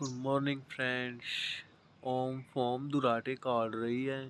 Good morning friends ओम फॉर्म दुराटे काट रही है।